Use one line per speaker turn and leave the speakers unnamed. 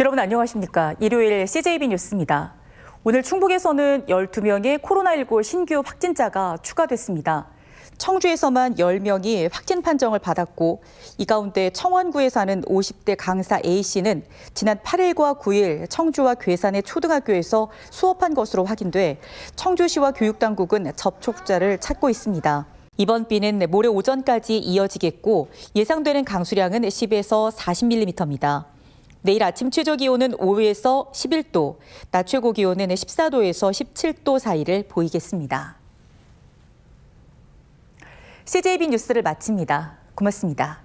여러분 안녕하십니까? 일요일 CJB 뉴스입니다. 오늘 충북에서는 12명의 코로나19 신규 확진자가 추가됐습니다. 청주에서만 10명이 확진 판정을 받았고 이 가운데 청원구에 사는 50대 강사 A씨는 지난 8일과 9일 청주와 괴산의 초등학교에서 수업한 것으로 확인돼 청주시와 교육당국은 접촉자를 찾고 있습니다. 이번 비는 모레 오전까지 이어지겠고 예상되는 강수량은 10에서 40mm입니다. 내일 아침 최저 기온은 5에서 11도, 낮 최고 기온은 14도에서 17도 사이를 보이겠습니다. CJB 뉴스를 마칩니다. 고맙습니다.